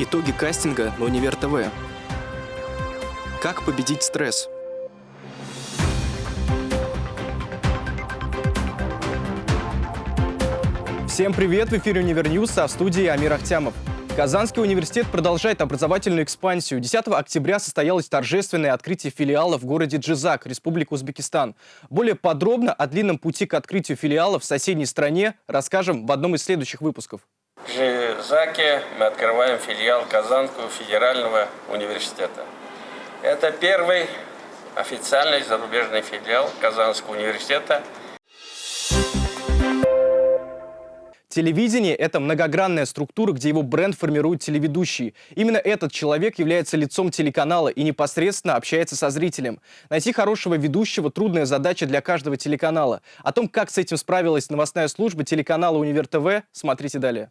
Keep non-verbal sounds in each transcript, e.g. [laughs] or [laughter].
Итоги кастинга на Универ ТВ. Как победить стресс? Всем привет! В эфире Универ News, а в студии Амир Ахтямов. Казанский университет продолжает образовательную экспансию. 10 октября состоялось торжественное открытие филиала в городе Джизак, Республика Узбекистан. Более подробно о длинном пути к открытию филиала в соседней стране расскажем в одном из следующих выпусков. В Жизаке мы открываем филиал Казанского федерального университета. Это первый официальный зарубежный филиал Казанского университета. Телевидение – это многогранная структура, где его бренд формирует телеведущий. Именно этот человек является лицом телеканала и непосредственно общается со зрителем. Найти хорошего ведущего – трудная задача для каждого телеканала. О том, как с этим справилась новостная служба телеканала «Универ ТВ», смотрите далее.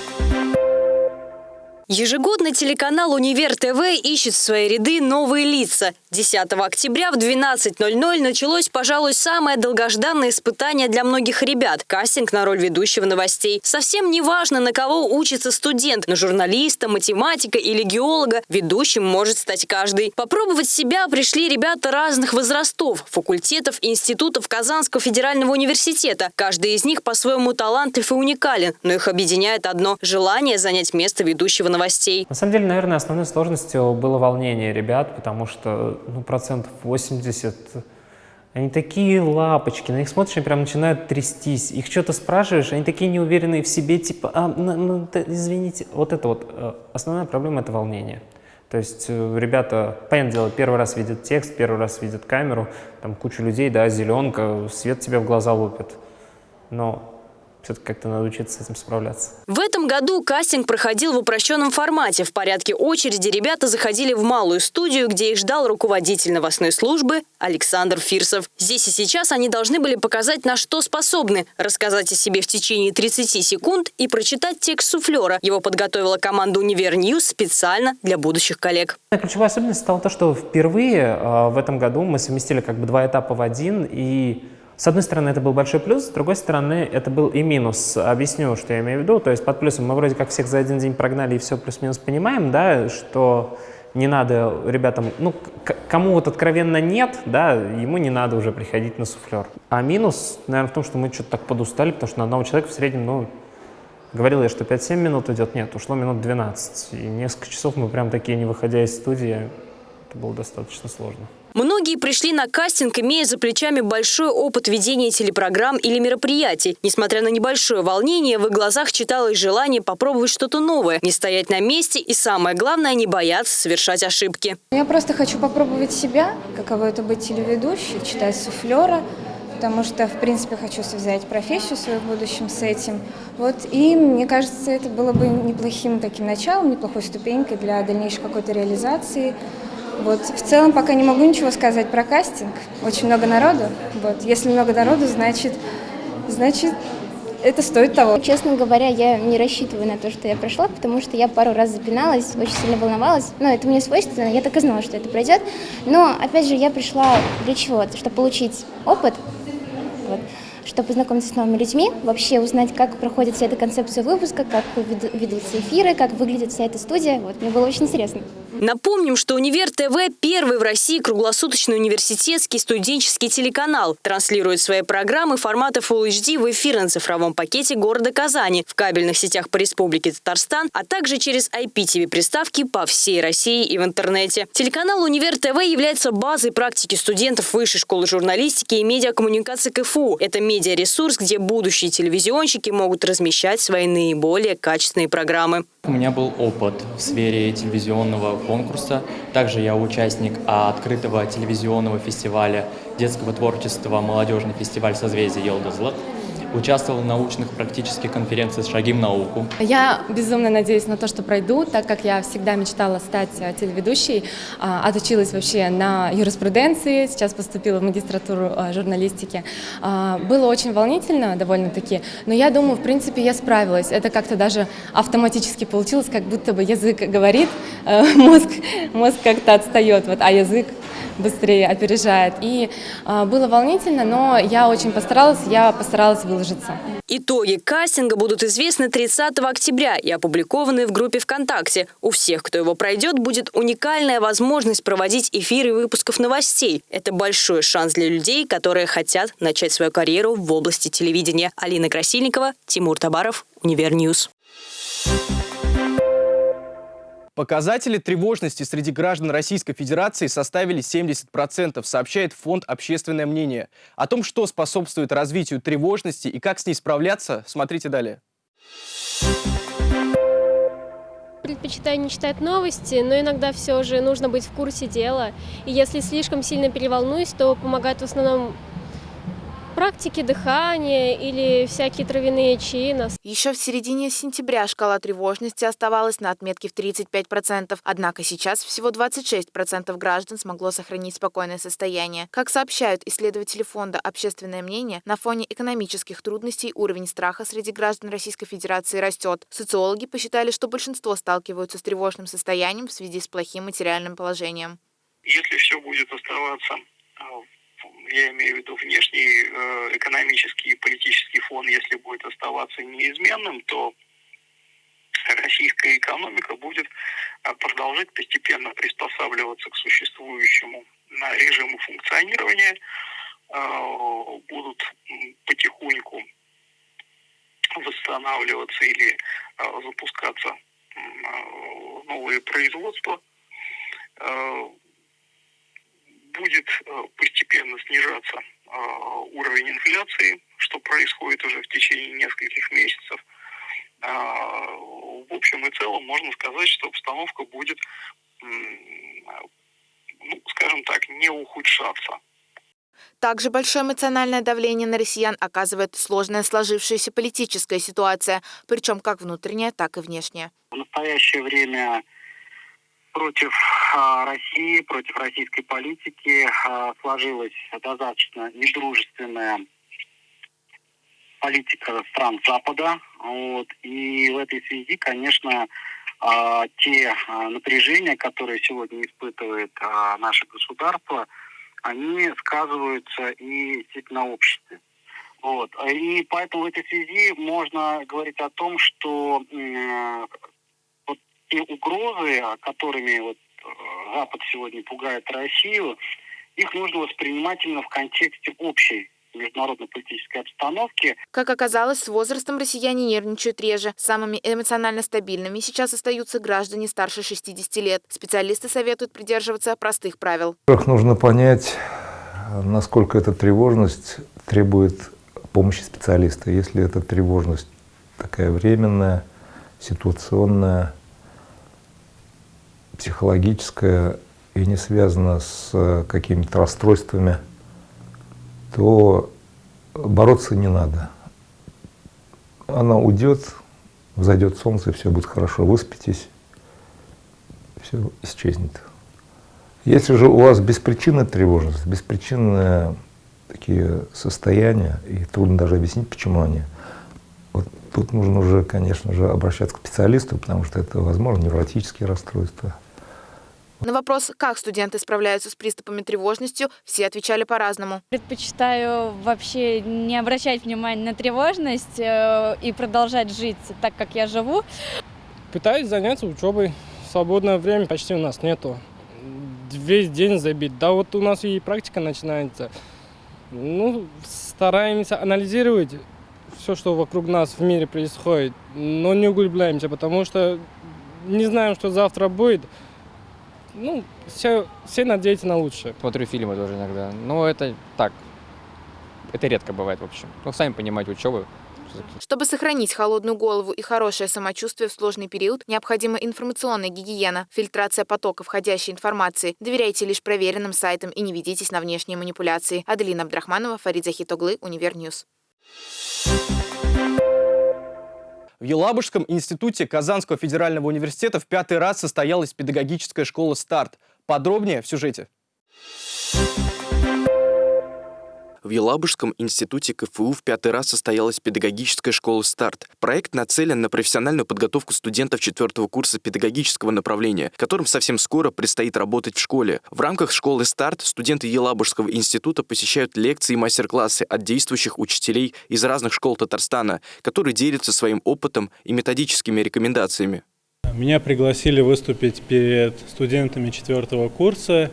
Ежегодно телеканал «Универ ТВ» ищет в свои ряды новые лица. 10 октября в 12.00 началось, пожалуй, самое долгожданное испытание для многих ребят – кастинг на роль ведущего новостей. Совсем не важно, на кого учится студент – на журналиста, математика или геолога. Ведущим может стать каждый. Попробовать себя пришли ребята разных возрастов, факультетов и институтов Казанского федерального университета. Каждый из них по-своему талантлив и уникален, но их объединяет одно – желание занять место ведущего новостей новостей. На самом деле, наверное, основной сложностью было волнение ребят, потому что ну, процентов 80 они такие лапочки, на них смотришь, они прям начинают трястись. Их что-то спрашиваешь, они такие неуверенные в себе, типа, а, ну, ну извините. Вот это вот, э, основная проблема – это волнение. То есть э, ребята, понятное дело, первый раз видят текст, первый раз видят камеру, там куча людей, да, зеленка, свет тебе в глаза лупит. Но все-таки как-то надо учиться с этим справляться. В этом году кастинг проходил в упрощенном формате. В порядке очереди ребята заходили в малую студию, где их ждал руководитель новостной службы Александр Фирсов. Здесь и сейчас они должны были показать, на что способны, рассказать о себе в течение 30 секунд и прочитать текст суфлера. Его подготовила команда «Универ News» специально для будущих коллег. Ключевая особенность стала то, что впервые э, в этом году мы совместили как бы два этапа в один, и с одной стороны, это был большой плюс, с другой стороны, это был и минус. Объясню, что я имею в виду. То есть под плюсом мы вроде как всех за один день прогнали и все плюс-минус понимаем, да, что не надо ребятам, ну, кому вот откровенно нет, да, ему не надо уже приходить на суфлер. А минус, наверное, в том, что мы что-то так подустали, потому что на одного человека в среднем, ну, говорил я, что 5-7 минут идет, нет, ушло минут 12. И несколько часов мы прям такие, не выходя из студии, это было достаточно сложно. Многие пришли на кастинг, имея за плечами большой опыт ведения телепрограмм или мероприятий. Несмотря на небольшое волнение, в их глазах читалось желание попробовать что-то новое, не стоять на месте и, самое главное, не бояться совершать ошибки. Я просто хочу попробовать себя, каково это быть телеведущей, читать суфлера, потому что, в принципе, хочу связать профессию свою в будущем с этим. Вот, и мне кажется, это было бы неплохим таким началом, неплохой ступенькой для дальнейшей какой-то реализации. Вот. В целом пока не могу ничего сказать про кастинг. Очень много народу. Вот. Если много народу, значит, значит это стоит того. Честно говоря, я не рассчитываю на то, что я прошла, потому что я пару раз запиналась, очень сильно волновалась. Но это мне свойственно, я так и знала, что это пройдет. Но, опять же, я пришла для чего? Чтобы получить опыт, чтобы познакомиться с новыми людьми, вообще узнать, как проходит вся эта концепция выпуска, как ведутся эфиры, как выглядит вся эта студия. Вот, мне было очень интересно. Напомним, что Универ ТВ – первый в России круглосуточный университетский студенческий телеканал. Транслирует свои программы формата Full HD в эфир на цифровом пакете города Казани, в кабельных сетях по Республике Татарстан, а также через IPTV-приставки по всей России и в интернете. Телеканал Универ ТВ является базой практики студентов Высшей школы журналистики и медиакоммуникации КФУ. Это медиаресурс, где будущие телевизионщики могут размещать свои наиболее качественные программы. У меня был опыт в сфере телевизионного конкурса. Также я участник открытого телевизионного фестиваля детского творчества «Молодежный фестиваль созвездия Елдозлот» участвовал в научных практических конференциях «Шаги в науку». Я безумно надеюсь на то, что пройду, так как я всегда мечтала стать э, телеведущей, а, отучилась вообще на юриспруденции, сейчас поступила в магистратуру э, журналистики. А, было очень волнительно довольно-таки, но я думаю, в принципе, я справилась. Это как-то даже автоматически получилось, как будто бы язык говорит, э, [laughs] мозг, мозг как-то отстает, вот, а язык быстрее опережает. И было волнительно, но я очень постаралась, я постаралась выложить продолжится. Итоги кастинга будут известны 30 октября и опубликованы в группе ВКонтакте. У всех, кто его пройдет, будет уникальная возможность проводить эфиры выпусков новостей. Это большой шанс для людей, которые хотят начать свою карьеру в области телевидения. Алина Красильникова, Тимур Табаров, Универ News. Показатели тревожности среди граждан Российской Федерации составили 70%, сообщает Фонд «Общественное мнение». О том, что способствует развитию тревожности и как с ней справляться, смотрите далее. Предпочитаю не читать новости, но иногда все же нужно быть в курсе дела. И если слишком сильно переволнуюсь, то помогает в основном практики дыхания или всякие травяные чаи. Еще в середине сентября шкала тревожности оставалась на отметке в 35%, однако сейчас всего 26% граждан смогло сохранить спокойное состояние. Как сообщают исследователи фонда «Общественное мнение», на фоне экономических трудностей уровень страха среди граждан Российской Федерации растет. Социологи посчитали, что большинство сталкиваются с тревожным состоянием в связи с плохим материальным положением. Если все будет оставаться а, я имею в виду внешний э, экономический и политический фон, если будет оставаться неизменным, то российская экономика будет э, продолжать постепенно приспосабливаться к существующему режиму функционирования, э, будут потихоньку восстанавливаться или запускаться новые производства, будет э, постепенно снижаться э, уровень инфляции, что происходит уже в течение нескольких месяцев. А, в общем и целом можно сказать, что обстановка будет, ну, скажем так, не ухудшаться. Также большое эмоциональное давление на россиян оказывает сложная сложившаяся политическая ситуация, причем как внутренняя, так и внешняя. В настоящее время против а, России, против российской политики а, сложилась достаточно недружественная политика стран Запада. Вот. И в этой связи, конечно, а, те напряжения, которые сегодня испытывает наше государство, они сказываются и на обществе. Вот. И поэтому в этой связи можно говорить о том, что те угрозы, которыми вот э, Запад сегодня пугает Россию, их нужно воспринимать именно в контексте общей международно-политической обстановки. Как оказалось, с возрастом россияне нервничают реже. Самыми эмоционально стабильными сейчас остаются граждане старше 60 лет. Специалисты советуют придерживаться простых правил. Во-первых, нужно понять, насколько эта тревожность требует помощи специалиста. Если эта тревожность такая временная, ситуационная, психологическая и не связана с э, какими-то расстройствами, то бороться не надо. Она уйдет, взойдет солнце, все будет хорошо, выспитесь, все исчезнет. Если же у вас беспричинная тревожность, беспричинные такие состояния, и трудно даже объяснить, почему они, вот тут нужно уже, конечно же, обращаться к специалисту, потому что это, возможно, невротические расстройства, на вопрос, как студенты справляются с приступами тревожностью, все отвечали по-разному. Предпочитаю вообще не обращать внимания на тревожность э, и продолжать жить так, как я живу. Пытаюсь заняться учебой. Свободное время почти у нас нету. Весь день забит. Да вот у нас и практика начинается. Ну, стараемся анализировать все, что вокруг нас в мире происходит, но не углубляемся, потому что не знаем, что завтра будет ну, все, все надеются на лучшее. Смотрю фильмы тоже иногда. Но это так, это редко бывает, в общем. Ну, сами понимаете, учебы. Чтобы сохранить холодную голову и хорошее самочувствие в сложный период, необходима информационная гигиена, фильтрация потока входящей информации. Доверяйте лишь проверенным сайтам и не ведитесь на внешние манипуляции. Аделина Абдрахманова, Фарид Захитоглы, Универ News. В Елабужском институте Казанского федерального университета в пятый раз состоялась педагогическая школа «Старт». Подробнее в сюжете. В Елабужском институте КФУ в пятый раз состоялась педагогическая школа «Старт». Проект нацелен на профессиональную подготовку студентов четвертого курса педагогического направления, которым совсем скоро предстоит работать в школе. В рамках школы «Старт» студенты Елабужского института посещают лекции и мастер-классы от действующих учителей из разных школ Татарстана, которые делятся своим опытом и методическими рекомендациями. Меня пригласили выступить перед студентами четвертого курса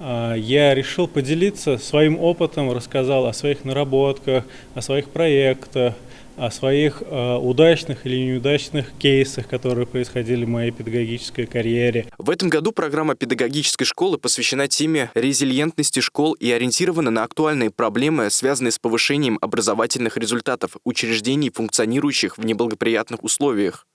я решил поделиться своим опытом, рассказал о своих наработках, о своих проектах, о своих э, удачных или неудачных кейсах, которые происходили в моей педагогической карьере. В этом году программа педагогической школы посвящена теме резилиентности школ и ориентирована на актуальные проблемы, связанные с повышением образовательных результатов учреждений, функционирующих в неблагоприятных условиях.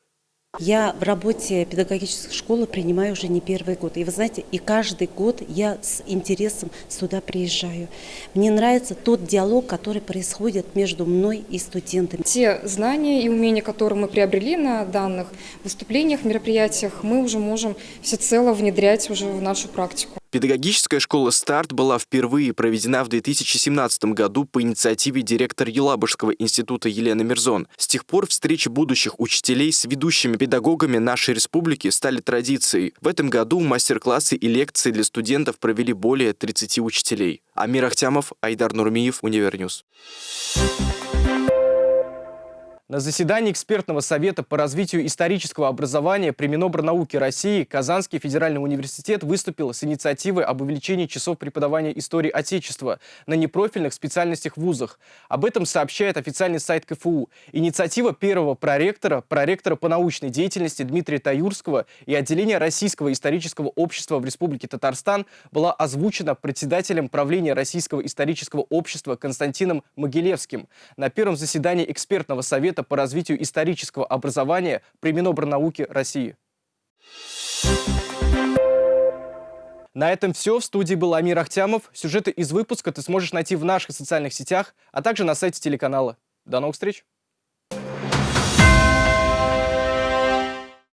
Я в работе педагогической школы принимаю уже не первый год. И вы знаете, и каждый год я с интересом сюда приезжаю. Мне нравится тот диалог, который происходит между мной и студентами. Те знания и умения, которые мы приобрели на данных выступлениях, мероприятиях, мы уже можем всецело внедрять уже в нашу практику. Педагогическая школа «Старт» была впервые проведена в 2017 году по инициативе директора Елабужского института Елены Мирзон. С тех пор встречи будущих учителей с ведущими педагогами нашей республики стали традицией. В этом году мастер-классы и лекции для студентов провели более 30 учителей. Амир Ахтямов, Айдар Нурмиев, Универ News. На заседании экспертного совета по развитию исторического образования при Минобрнауке России Казанский федеральный университет выступил с инициативой об увеличении часов преподавания истории Отечества на непрофильных специальностях в вузах. Об этом сообщает официальный сайт КФУ. Инициатива первого проректора, проректора по научной деятельности Дмитрия Таюрского и отделения Российского исторического общества в Республике Татарстан была озвучена председателем правления Российского исторического общества Константином Могилевским на первом заседании экспертного совета по развитию исторического образования при Минобрнауке России. На этом все. В студии был Амир Ахтямов. Сюжеты из выпуска ты сможешь найти в наших социальных сетях, а также на сайте телеканала. До новых встреч!